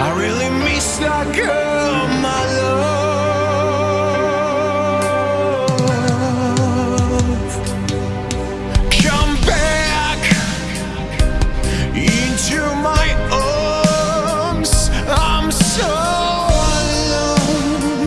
I really